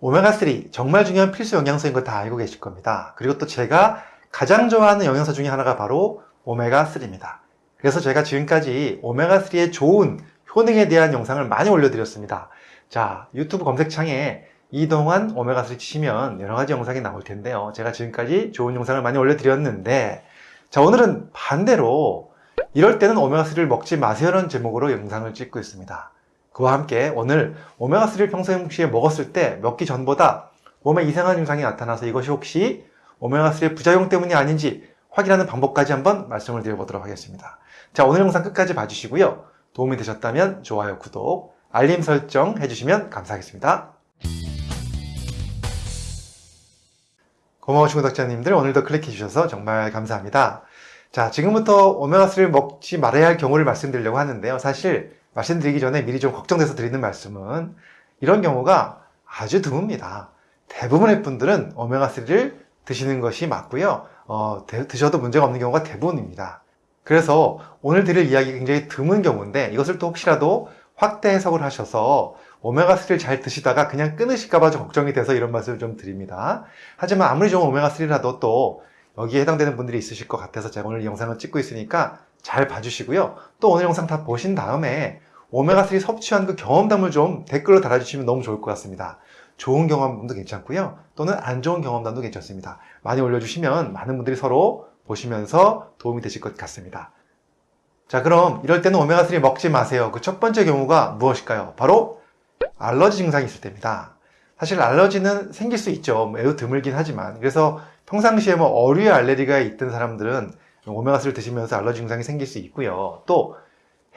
오메가3 정말 중요한 필수 영양소인 거 다 알고 계실 겁니다. 그리고 또 제가 가장 좋아하는 영양소 중에 하나가 바로 오메가3입니다. 그래서 제가 지금까지 오메가3의 좋은 효능에 대한 영상을 많이 올려드렸습니다. 자, 유튜브 검색창에 이동안 오메가3 치시면 여러 가지 영상이 나올 텐데요. 제가 지금까지 좋은 영상을 많이 올려드렸는데, 자, 오늘은 반대로 이럴 때는 오메가3를 먹지 마세요라는 제목으로 영상을 찍고 있습니다. 그와 함께 오늘 오메가3를 평소에 먹었을 때 먹기 전보다 몸에 이상한 증상이 나타나서 이것이 혹시 오메가3의 부작용 때문이 아닌지 확인하는 방법까지 한번 말씀을 드려보도록 하겠습니다. 자, 오늘 영상 끝까지 봐주시고요. 도움이 되셨다면 좋아요, 구독, 알림 설정 해주시면 감사하겠습니다. 고마우신 구독자님들 오늘도 클릭해 주셔서 정말 감사합니다. 자, 지금부터 오메가3를 먹지 말아야 할 경우를 말씀드리려고 하는데요. 사실 말씀드리기 전에 미리 좀 걱정돼서 드리는 말씀은 이런 경우가 아주 드뭅니다. 대부분의 분들은 오메가3를 드시는 것이 맞고요. 어, 드셔도 문제가 없는 경우가 대부분입니다. 그래서 오늘 드릴 이야기 굉장히 드문 경우인데 이것을 또 혹시라도 확대 해석을 하셔서 오메가3를 잘 드시다가 그냥 끊으실까봐 좀 걱정이 돼서 이런 말씀을 좀 드립니다. 하지만 아무리 좋은 오메가3라도 또 여기에 해당되는 분들이 있으실 것 같아서 제가 오늘 이 영상을 찍고 있으니까 잘 봐주시고요. 또 오늘 영상 다 보신 다음에 오메가3 섭취한 그 경험담을 좀 댓글로 달아주시면 너무 좋을 것 같습니다. 좋은 경험담도 괜찮고요. 또는 안 좋은 경험담도 괜찮습니다. 많이 올려주시면 많은 분들이 서로 보시면서 도움이 되실 것 같습니다. 자, 그럼 이럴 때는 오메가3 먹지 마세요. 그 첫 번째 경우가 무엇일까요? 바로 알러지 증상이 있을 때입니다. 사실 알러지는 생길 수 있죠. 매우 드물긴 하지만. 그래서 평상시에 뭐 어류에 알레르기가 있던 사람들은 오메가3를 드시면서 알러지 증상이 생길 수 있고요. 또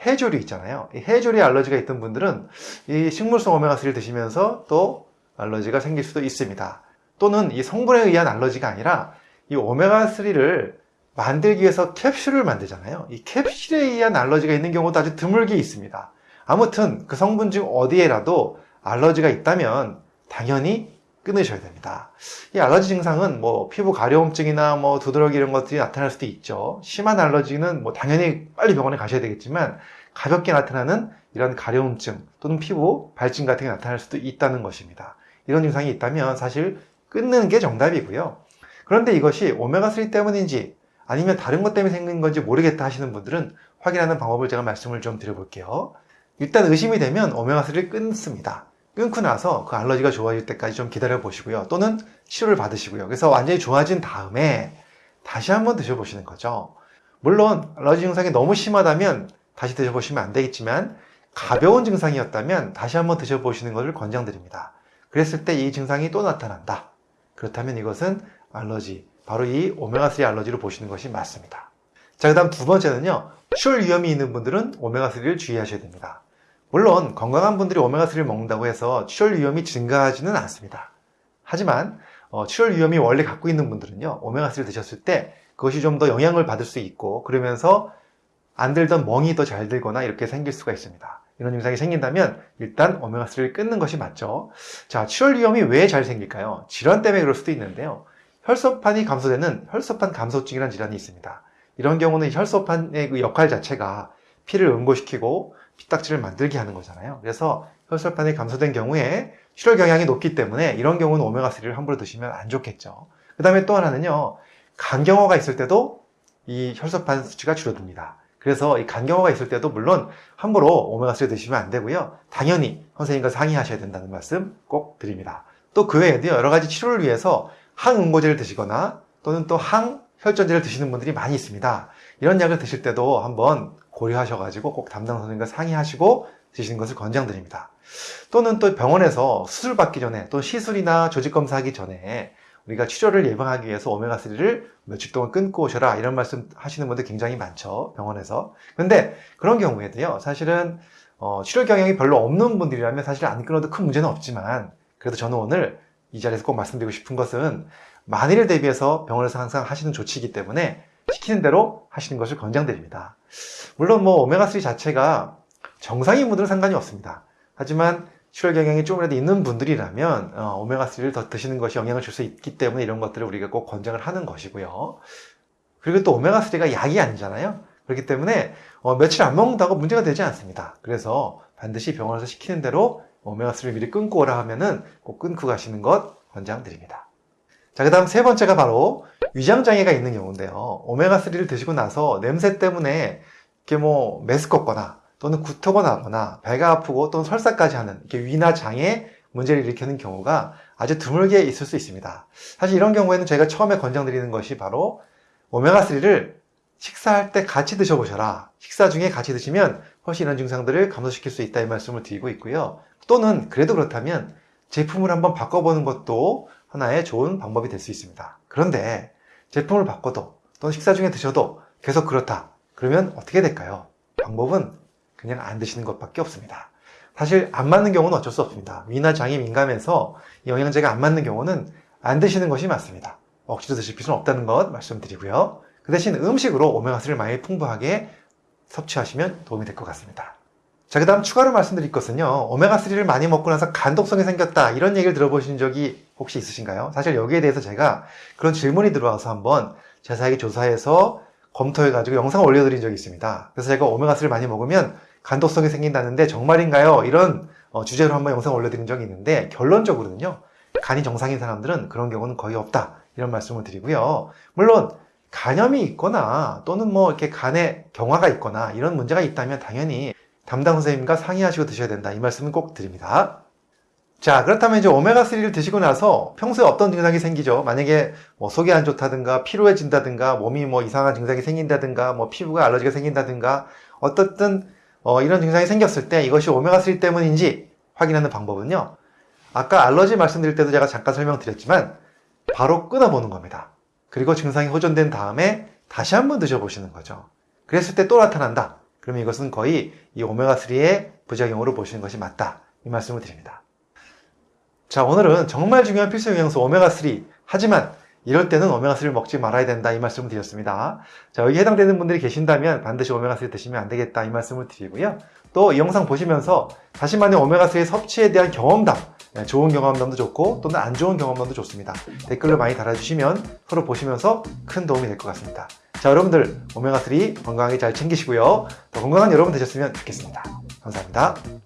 해조류 있잖아요. 이 해조류에 알러지가 있던 분들은 이 식물성 오메가3를 드시면서 또 알러지가 생길 수도 있습니다. 또는 이 성분에 의한 알러지가 아니라 이 오메가3를 만들기 위해서 캡슐을 만들잖아요. 이 캡슐에 의한 알러지가 있는 경우도 아주 드물게 있습니다. 아무튼 그 성분 중 어디에라도 알러지가 있다면 당연히 끊으셔야 됩니다. 이 알러지 증상은 뭐 피부 가려움증이나 뭐 두드러기 이런 것들이 나타날 수도 있죠. 심한 알러지는 뭐 당연히 빨리 병원에 가셔야 되겠지만 가볍게 나타나는 이런 가려움증 또는 피부 발진 같은 게 나타날 수도 있다는 것입니다. 이런 증상이 있다면 사실 끊는 게 정답이고요. 그런데 이것이 오메가3 때문인지 아니면 다른 것 때문에 생긴 건지 모르겠다 하시는 분들은 확인하는 방법을 제가 말씀을 좀 드려볼게요. 일단 의심이 되면 오메가3를 끊습니다. 끊고 나서 그 알러지가 좋아질 때까지 좀 기다려 보시고요. 또는 치료를 받으시고요. 그래서 완전히 좋아진 다음에 다시 한번 드셔보시는 거죠. 물론 알러지 증상이 너무 심하다면 다시 드셔보시면 안 되겠지만 가벼운 증상이었다면 다시 한번 드셔보시는 것을 권장드립니다. 그랬을 때 이 증상이 또 나타난다. 그렇다면 이것은 알러지, 바로 이 오메가3 알러지로 보시는 것이 맞습니다. 자, 그 다음 두 번째는요. 출혈 위험이 있는 분들은 오메가3를 주의하셔야 됩니다. 물론 건강한 분들이 오메가3를 먹는다고 해서 출혈 위험이 증가하지는 않습니다. 하지만 어, 출혈 위험이 원래 갖고 있는 분들은요. 오메가3를 드셨을 때 그것이 좀 더 영향을 받을 수 있고 그러면서 안 들던 멍이 더 잘 들거나 이렇게 생길 수가 있습니다. 이런 증상이 생긴다면 일단 오메가3를 끊는 것이 맞죠. 자, 출혈 위험이 왜 잘 생길까요? 질환 때문에 그럴 수도 있는데요. 혈소판이 감소되는 혈소판 감소증이라는 질환이 있습니다. 이런 경우는 혈소판의 그 역할 자체가 피를 응고시키고 피딱지를 만들게 하는 거잖아요. 그래서 혈소판이 감소된 경우에 출혈 경향이 높기 때문에 이런 경우는 오메가3를 함부로 드시면 안 좋겠죠. 그 다음에 또 하나는요. 간경화가 있을 때도 이 혈소판 수치가 줄어듭니다. 그래서 이 간경화가 있을 때도 물론 함부로 오메가3 드시면 안 되고요. 당연히 선생님과 상의하셔야 된다는 말씀 꼭 드립니다. 또 그 외에도 여러 가지 치료를 위해서 항응고제를 드시거나 또는 또 항혈전제를 드시는 분들이 많이 있습니다. 이런 약을 드실 때도 한번 고려하셔가지고 꼭 담당 선생님과 상의하시고 드시는 것을 권장드립니다. 또는 또 병원에서 수술 받기 전에 또 시술이나 조직 검사하기 전에 우리가 치료를 예방하기 위해서 오메가3를 며칠 동안 끊고 오셔라 이런 말씀 하시는 분들 굉장히 많죠 병원에서 근데 그런 경우에도요 사실은 어, 치료 경향이 별로 없는 분들이라면 사실 안 끊어도 큰 문제는 없지만 그래도 저는 오늘 이 자리에서 꼭 말씀드리고 싶은 것은 만일을 대비해서 병원에서 항상 하시는 조치이기 때문에 시키는 대로 하시는 것을 권장드립니다 물론 뭐 오메가3 자체가 정상인 분들은 상관이 없습니다 하지만 출혈 경향이 조금이라도 있는 분들이라면 어, 오메가3를 더 드시는 것이 영향을 줄 수 있기 때문에 이런 것들을 우리가 꼭 권장을 하는 것이고요. 그리고 또 오메가3가 약이 아니잖아요. 그렇기 때문에 어, 며칠 안 먹는다고 문제가 되지 않습니다. 그래서 반드시 병원에서 시키는 대로 오메가3를 미리 끊고 오라 하면은 꼭 끊고 가시는 것 권장드립니다. 자, 그 다음 세 번째가 바로 위장장애가 있는 경우인데요. 오메가3를 드시고 나서 냄새 때문에 이렇게 뭐 메스껍거나 또는 구토가 나거나 배가 아프고 또는 설사까지 하는 이렇게 위나 장애 문제를 일으키는 경우가 아주 드물게 있을 수 있습니다. 사실 이런 경우에는 저희가 처음에 권장드리는 것이 바로 오메가3를 식사할 때 같이 드셔보셔라. 식사 중에 같이 드시면 훨씬 이런 증상들을 감소시킬 수 있다 이 말씀을 드리고 있고요. 또는 그래도 그렇다면 제품을 한번 바꿔보는 것도 하나의 좋은 방법이 될 수 있습니다. 그런데 제품을 바꿔도 또는 식사 중에 드셔도 계속 그렇다. 그러면 어떻게 될까요? 방법은 그냥 안 드시는 것밖에 없습니다. 사실 안 맞는 경우는 어쩔 수 없습니다. 위나 장이 민감해서 이 영양제가 안 맞는 경우는 안 드시는 것이 맞습니다. 억지로 드실 필요는 없다는 것 말씀드리고요. 그 대신 음식으로 오메가3를 많이 풍부하게 섭취하시면 도움이 될 것 같습니다. 자, 그 다음 추가로 말씀드릴 것은요. 오메가3를 많이 먹고 나서 간독성이 생겼다. 이런 얘기를 들어보신 적이 혹시 있으신가요? 사실 여기에 대해서 제가 그런 질문이 들어와서 한번 자세하게 조사해서 검토해가지고 영상을 올려드린 적이 있습니다. 그래서 제가 오메가3를 많이 먹으면 간독성이 생긴다는데 정말인가요? 이런 어, 주제로 한번 영상을 올려드린 적이 있는데 결론적으로는요. 간이 정상인 사람들은 그런 경우는 거의 없다. 이런 말씀을 드리고요. 물론 간염이 있거나 또는 뭐 이렇게 간에 경화가 있거나 이런 문제가 있다면 당연히 담당 선생님과 상의하시고 드셔야 된다. 이 말씀은 꼭 드립니다. 자, 그렇다면 이제 오메가3를 드시고 나서 평소에 어떤 증상이 생기죠? 만약에 뭐 속이 안 좋다든가 피로해진다든가 몸이 뭐 이상한 증상이 생긴다든가 뭐 피부가 알러지가 생긴다든가 어떻든 어, 이런 증상이 생겼을 때 이것이 오메가3 때문인지 확인하는 방법은요. 아까 알러지 말씀드릴 때도 제가 잠깐 설명드렸지만 바로 끊어보는 겁니다. 그리고 증상이 호전된 다음에 다시 한번 드셔보시는 거죠. 그랬을 때 또 나타난다. 그러면 이것은 거의 이 오메가3의 부작용으로 보시는 것이 맞다. 이 말씀을 드립니다. 자, 오늘은 정말 중요한 필수 영양소 오메가3. 하지만 이럴 때는 오메가3를 먹지 말아야 된다. 이 말씀을 드렸습니다. 자, 여기 해당되는 분들이 계신다면 반드시 오메가3 드시면 안 되겠다. 이 말씀을 드리고요. 또 이 영상 보시면서 자신만의 오메가3 섭취에 대한 경험담, 네, 좋은 경험담도 좋고 또는 안 좋은 경험담도 좋습니다. 댓글로 많이 달아주시면 서로 보시면서 큰 도움이 될 것 같습니다. 자, 여러분들 오메가3 건강하게 잘 챙기시고요. 더 건강한 여러분 되셨으면 좋겠습니다. 감사합니다.